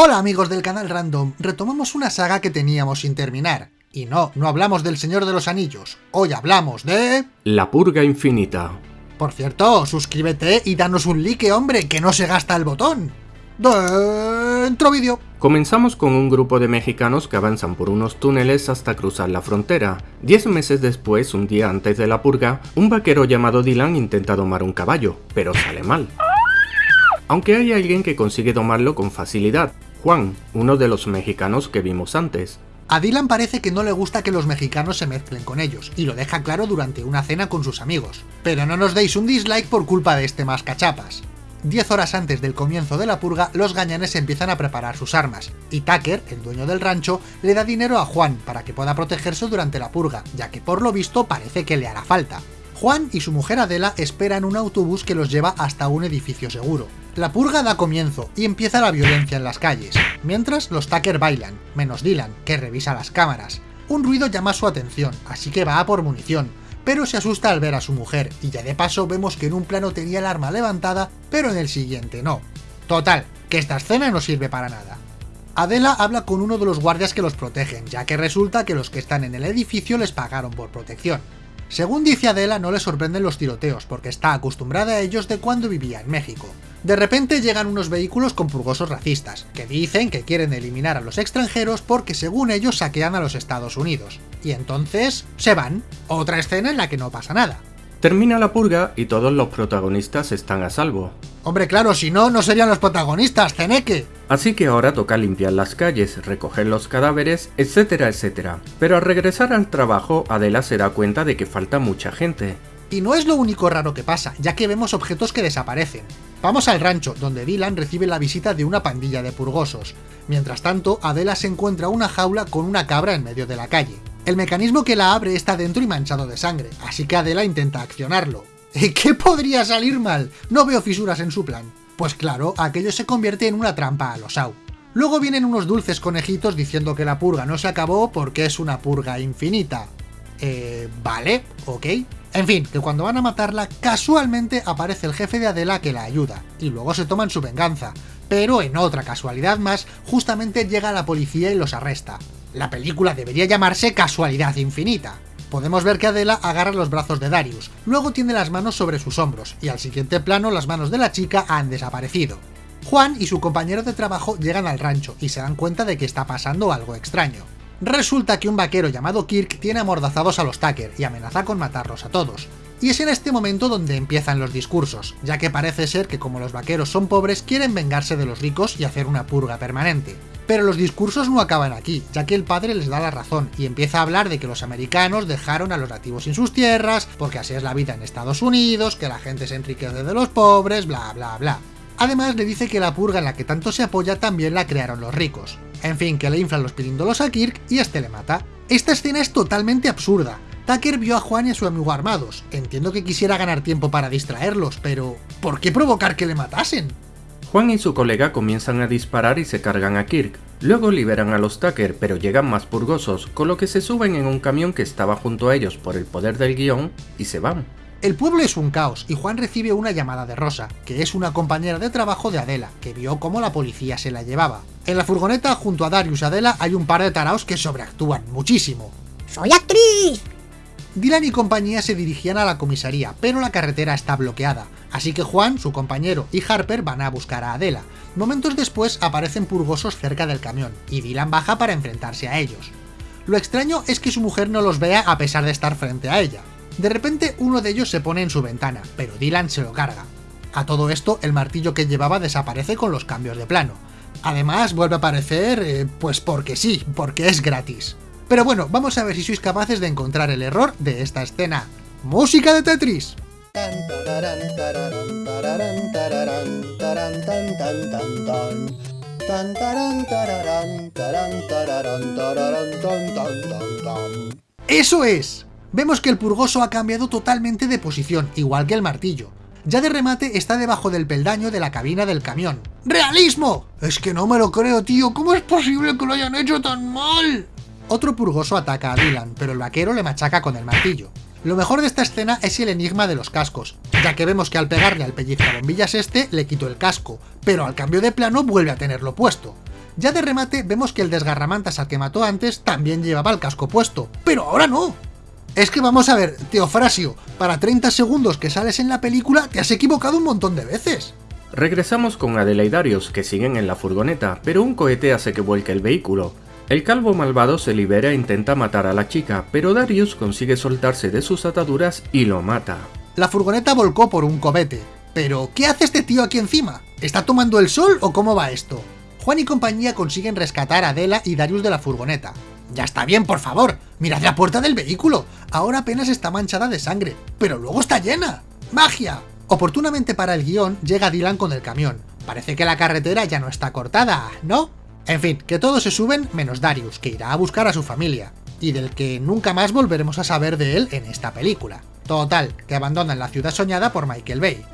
Hola amigos del canal Random, retomamos una saga que teníamos sin terminar. Y no, no hablamos del Señor de los Anillos, hoy hablamos de... La Purga Infinita. Por cierto, suscríbete y danos un like, hombre, que no se gasta el botón. Dentro vídeo. Comenzamos con un grupo de mexicanos que avanzan por unos túneles hasta cruzar la frontera. Diez meses después, un día antes de la purga, un vaquero llamado Dylan intenta domar un caballo, pero sale mal. Aunque hay alguien que consigue domarlo con facilidad, Juan, uno de los mexicanos que vimos antes. A Dylan parece que no le gusta que los mexicanos se mezclen con ellos, y lo deja claro durante una cena con sus amigos. Pero no nos deis un dislike por culpa de este mascachapas. Diez horas antes del comienzo de la purga, los gañanes empiezan a preparar sus armas, y Tucker, el dueño del rancho, le da dinero a Juan para que pueda protegerse durante la purga, ya que por lo visto parece que le hará falta. Juan y su mujer Adela esperan un autobús que los lleva hasta un edificio seguro. La purga da comienzo y empieza la violencia en las calles, mientras los Tucker bailan, menos Dylan, que revisa las cámaras. Un ruido llama su atención, así que va a por munición, pero se asusta al ver a su mujer, y ya de paso vemos que en un plano tenía el arma levantada, pero en el siguiente no. Total, que esta escena no sirve para nada. Adela habla con uno de los guardias que los protegen, ya que resulta que los que están en el edificio les pagaron por protección. Según dice Adela, no le sorprenden los tiroteos, porque está acostumbrada a ellos de cuando vivía en México. De repente llegan unos vehículos con purgosos racistas, que dicen que quieren eliminar a los extranjeros porque según ellos saquean a los Estados Unidos. Y entonces se van. Otra escena en la que no pasa nada. Termina la purga y todos los protagonistas están a salvo. Hombre, claro, si no, no serían los protagonistas, Zeneque. Así que ahora toca limpiar las calles, recoger los cadáveres, etcétera, etcétera. Pero al regresar al trabajo, Adela se da cuenta de que falta mucha gente. Y no es lo único raro que pasa, ya que vemos objetos que desaparecen. Vamos al rancho, donde Dylan recibe la visita de una pandilla de purgosos. Mientras tanto, Adela se encuentra una jaula con una cabra en medio de la calle. El mecanismo que la abre está dentro y manchado de sangre, así que Adela intenta accionarlo. ¿Y qué podría salir mal? No veo fisuras en su plan. Pues claro, aquello se convierte en una trampa a los Au. Luego vienen unos dulces conejitos diciendo que la purga no se acabó porque es una purga infinita. Eh, vale, ok. En fin, que cuando van a matarla, casualmente aparece el jefe de Adela que la ayuda, y luego se toman su venganza. Pero en otra casualidad más, justamente llega la policía y los arresta. La película debería llamarse Casualidad Infinita. Podemos ver que Adela agarra los brazos de Darius, luego tiene las manos sobre sus hombros, y al siguiente plano las manos de la chica han desaparecido. Juan y su compañero de trabajo llegan al rancho y se dan cuenta de que está pasando algo extraño. Resulta que un vaquero llamado Kirk tiene amordazados a los Tucker y amenaza con matarlos a todos. Y es en este momento donde empiezan los discursos, ya que parece ser que como los vaqueros son pobres quieren vengarse de los ricos y hacer una purga permanente. Pero los discursos no acaban aquí, ya que el padre les da la razón y empieza a hablar de que los americanos dejaron a los nativos sin sus tierras, porque así es la vida en Estados Unidos, que la gente se enriquece de los pobres, bla bla bla. Además le dice que la purga en la que tanto se apoya también la crearon los ricos. En fin, que le inflan los piríndolos a Kirk y este le mata. Esta escena es totalmente absurda. Tucker vio a Juan y a su amigo armados. Entiendo que quisiera ganar tiempo para distraerlos, pero ¿por qué provocar que le matasen? Juan y su colega comienzan a disparar y se cargan a Kirk. Luego liberan a los Tucker, pero llegan más purgosos, con lo que se suben en un camión que estaba junto a ellos por el poder del guion y se van. El pueblo es un caos y Juan recibe una llamada de Rosa, que es una compañera de trabajo de Adela, que vio cómo la policía se la llevaba. En la furgoneta, junto a Darius y Adela, hay un par de taraos que sobreactúan muchísimo. ¡Soy actriz! Dylan y compañía se dirigían a la comisaría, pero la carretera está bloqueada, así que Juan, su compañero y Harper van a buscar a Adela. Momentos después aparecen purgosos cerca del camión, y Dylan baja para enfrentarse a ellos. Lo extraño es que su mujer no los vea a pesar de estar frente a ella. De repente uno de ellos se pone en su ventana, pero Dylan se lo carga. A todo esto, el martillo que llevaba desaparece con los cambios de plano. Además, vuelve a aparecer, eh, pues porque sí, porque es gratis. Pero bueno, vamos a ver si sois capaces de encontrar el error de esta escena. ¡Música de Tetris! ¡Eso es! Vemos que el purgoso ha cambiado totalmente de posición, igual que el martillo. Ya de remate está debajo del peldaño de la cabina del camión. ¡Realismo! Es que no me lo creo, tío. ¿Cómo es posible que lo hayan hecho tan mal? Otro purgoso ataca a Dylan, pero el vaquero le machaca con el martillo. Lo mejor de esta escena es el enigma de los cascos, ya que vemos que al pegarle al pellizcabombillas este le quitó el casco, pero al cambio de plano vuelve a tenerlo puesto. Ya de remate vemos que el desgarramantas al que mató antes también llevaba el casco puesto, pero ahora no. Es que vamos a ver, Teofrasio, para 30 segundos que sales en la película te has equivocado un montón de veces. Regresamos con Adela y Darius, que siguen en la furgoneta, pero un cohete hace que vuelque el vehículo. El calvo malvado se libera e intenta matar a la chica, pero Darius consigue soltarse de sus ataduras y lo mata. La furgoneta volcó por un cobete. Pero, ¿qué hace este tío aquí encima? ¿Está tomando el sol o cómo va esto? Juan y compañía consiguen rescatar a Adela y Darius de la furgoneta. Ya está bien, por favor, mirad la puerta del vehículo. Ahora apenas está manchada de sangre, pero luego está llena. ¡Magia! Oportunamente para el guion, llega Dylan con el camión. Parece que la carretera ya no está cortada, ¿no? En fin, que todos se suben menos Darius, que irá a buscar a su familia, y del que nunca más volveremos a saber de él en esta película. Total, que abandonan la ciudad soñada por Michael Bay.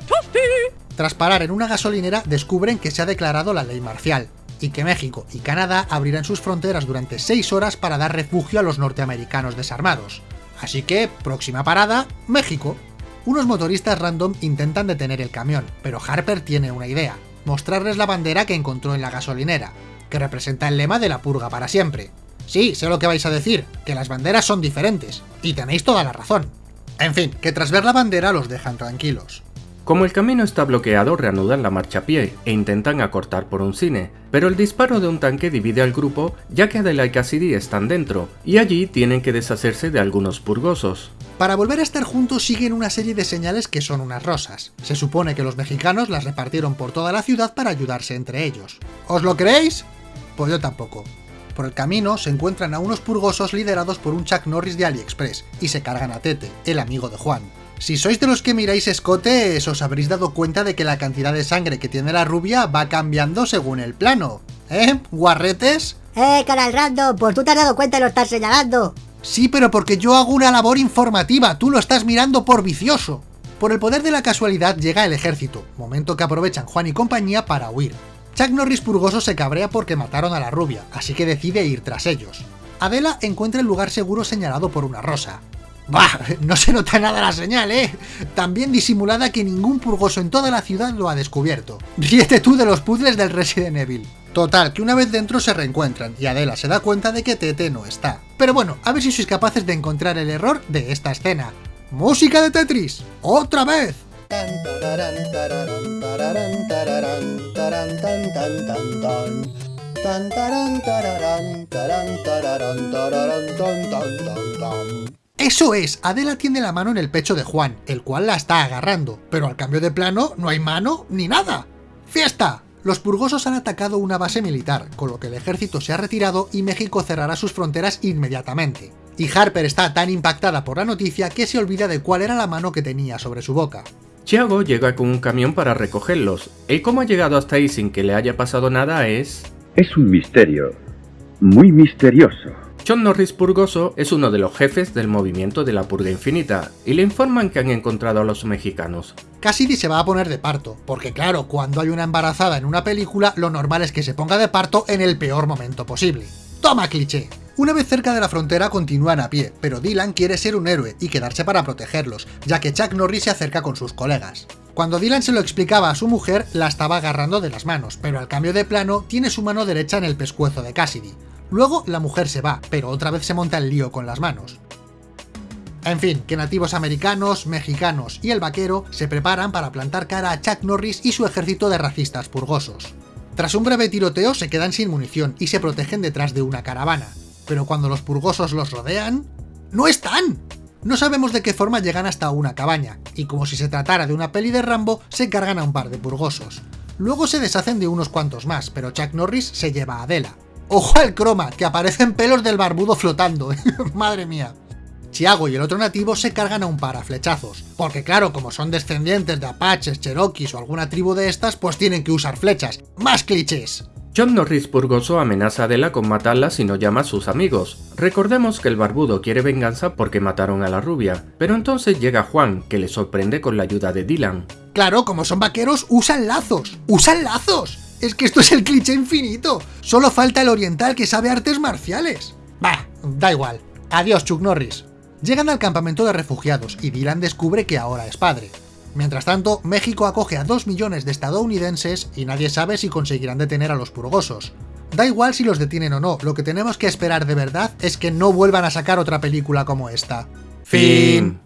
Tras parar en una gasolinera, descubren que se ha declarado la ley marcial, y que México y Canadá abrirán sus fronteras durante 6 horas para dar refugio a los norteamericanos desarmados. Así que, próxima parada, México. Unos motoristas random intentan detener el camión, pero Harper tiene una idea, mostrarles la bandera que encontró en la gasolinera, que representa el lema de la purga para siempre. Sí, sé lo que vais a decir, que las banderas son diferentes, y tenéis toda la razón. En fin, que tras ver la bandera los dejan tranquilos. Como el camino está bloqueado, reanudan la marcha a pie e intentan acortar por un cine, pero el disparo de un tanque divide al grupo ya que Adela y Cassidy están dentro, y allí tienen que deshacerse de algunos purgosos. Para volver a estar juntos siguen una serie de señales que son unas rosas. Se supone que los mexicanos las repartieron por toda la ciudad para ayudarse entre ellos. ¿Os lo creéis? Pues yo tampoco. Por el camino se encuentran a unos purgosos liderados por un Chuck Norris de AliExpress, y se cargan a Tete, el amigo de Juan. Si sois de los que miráis escote, os habréis dado cuenta de que la cantidad de sangre que tiene la rubia va cambiando según el plano. ¿Eh? ¿Guarretes? Eh, canal random, pues tú te has dado cuenta y lo estás señalando. Sí, pero porque yo hago una labor informativa, tú lo estás mirando por vicioso. Por el poder de la casualidad llega el ejército, momento que aprovechan Juan y compañía para huir. Chuck Norris Purgoso se cabrea porque mataron a la rubia, así que decide ir tras ellos. Adela encuentra el lugar seguro señalado por una rosa. Bah, no se nota nada la señal, ¿eh? Tan bien disimulada que ningún purgoso en toda la ciudad lo ha descubierto. Ríete tú de los puzzles del Resident Evil. Total, que una vez dentro se reencuentran y Adela se da cuenta de que Tete no está. Pero bueno, a ver si sois capaces de encontrar el error de esta escena. ¡Música de Tetris! ¡Otra vez! Eso es, Adela tiene la mano en el pecho de Juan, el cual la está agarrando, pero al cambio de plano no hay mano ni nada. ¡Fiesta! Los purgosos han atacado una base militar, con lo que el ejército se ha retirado y México cerrará sus fronteras inmediatamente. Y Harper está tan impactada por la noticia que se olvida de cuál era la mano que tenía sobre su boca. Chiago llega con un camión para recogerlos, y cómo ha llegado hasta ahí sin que le haya pasado nada es... Es un misterio, muy misterioso. John Norris Purgoso es uno de los jefes del movimiento de la Purga Infinita, y le informan que han encontrado a los mexicanos. Cassidy se va a poner de parto, porque claro, cuando hay una embarazada en una película, lo normal es que se ponga de parto en el peor momento posible. ¡Toma cliché! Una vez cerca de la frontera continúan a pie, pero Dylan quiere ser un héroe y quedarse para protegerlos, ya que Chuck Norris se acerca con sus colegas. Cuando Dylan se lo explicaba a su mujer, la estaba agarrando de las manos, pero al cambio de plano, tiene su mano derecha en el pescuezo de Cassidy. Luego la mujer se va, pero otra vez se monta el lío con las manos. En fin, que nativos americanos, mexicanos y el vaquero se preparan para plantar cara a Chuck Norris y su ejército de racistas purgosos. Tras un breve tiroteo se quedan sin munición y se protegen detrás de una caravana, pero cuando los purgosos los rodean... ¡No están! No sabemos de qué forma llegan hasta una cabaña, y como si se tratara de una peli de Rambo, se cargan a un par de purgosos. Luego se deshacen de unos cuantos más, pero Chuck Norris se lleva a Adela. ¡Ojo al croma! Que aparecen pelos del barbudo flotando, ¡madre mía! Chiago y el otro nativo se cargan a un par a flechazos, porque claro, como son descendientes de apaches, cherokees o alguna tribu de estas, pues tienen que usar flechas. ¡Más clichés! John Norris Purgoso amenaza a Adela con matarla si no llama a sus amigos. Recordemos que el barbudo quiere venganza porque mataron a la rubia, pero entonces llega Juan, que le sorprende con la ayuda de Dylan. Claro, como son vaqueros, usan lazos. ¡Usan lazos! Es que esto es el cliché infinito. Solo falta el oriental que sabe artes marciales. Bah, da igual. Adiós, Chuck Norris. Llegan al campamento de refugiados y Dylan descubre que ahora es padre. Mientras tanto, México acoge a 2 millones de estadounidenses y nadie sabe si conseguirán detener a los purgosos. Da igual si los detienen o no, lo que tenemos que esperar de verdad es que no vuelvan a sacar otra película como esta. Fin.